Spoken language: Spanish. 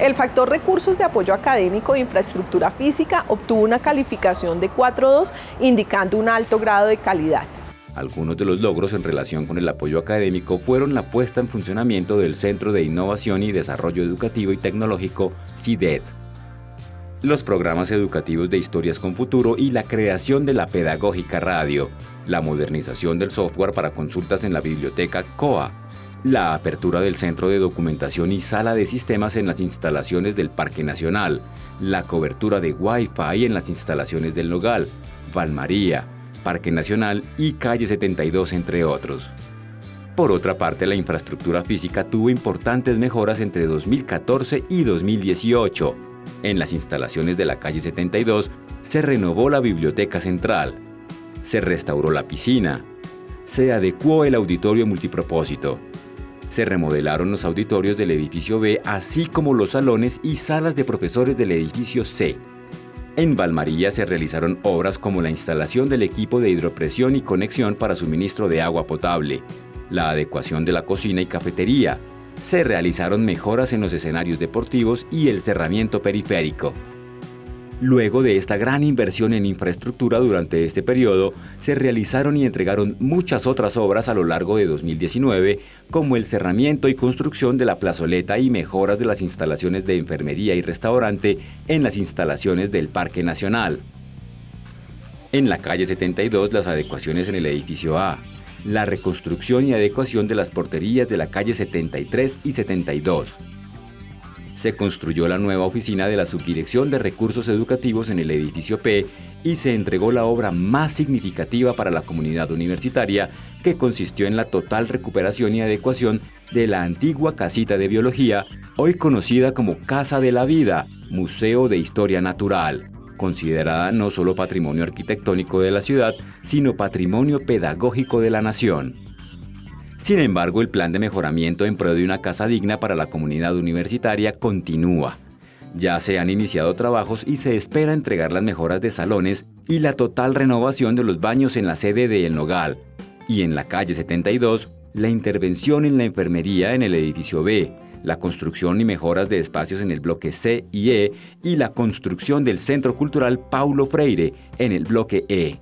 El factor recursos de apoyo académico e infraestructura física obtuvo una calificación de 4.2, indicando un alto grado de calidad. Algunos de los logros en relación con el apoyo académico fueron la puesta en funcionamiento del Centro de Innovación y Desarrollo Educativo y Tecnológico, CIDED, los programas educativos de Historias con Futuro y la creación de la Pedagógica Radio, la modernización del software para consultas en la biblioteca COA, la apertura del Centro de Documentación y Sala de Sistemas en las instalaciones del Parque Nacional, la cobertura de Wi-Fi en las instalaciones del Nogal, Valmaría, Parque Nacional y Calle 72, entre otros. Por otra parte, la infraestructura física tuvo importantes mejoras entre 2014 y 2018. En las instalaciones de la calle 72 se renovó la biblioteca central, se restauró la piscina, se adecuó el auditorio multipropósito, se remodelaron los auditorios del edificio B, así como los salones y salas de profesores del edificio C. En Valmaría se realizaron obras como la instalación del equipo de hidropresión y conexión para suministro de agua potable, la adecuación de la cocina y cafetería, se realizaron mejoras en los escenarios deportivos y el cerramiento periférico. Luego de esta gran inversión en infraestructura durante este periodo, se realizaron y entregaron muchas otras obras a lo largo de 2019, como el cerramiento y construcción de la plazoleta y mejoras de las instalaciones de enfermería y restaurante en las instalaciones del Parque Nacional. En la calle 72, las adecuaciones en el edificio A, la reconstrucción y adecuación de las porterías de la calle 73 y 72, se construyó la nueva oficina de la Subdirección de Recursos Educativos en el edificio P y se entregó la obra más significativa para la comunidad universitaria, que consistió en la total recuperación y adecuación de la antigua casita de biología, hoy conocida como Casa de la Vida, Museo de Historia Natural, considerada no solo patrimonio arquitectónico de la ciudad, sino patrimonio pedagógico de la nación. Sin embargo, el plan de mejoramiento en pro de una casa digna para la comunidad universitaria continúa. Ya se han iniciado trabajos y se espera entregar las mejoras de salones y la total renovación de los baños en la sede de El Nogal. Y en la calle 72, la intervención en la enfermería en el edificio B, la construcción y mejoras de espacios en el bloque C y E y la construcción del Centro Cultural Paulo Freire en el bloque E.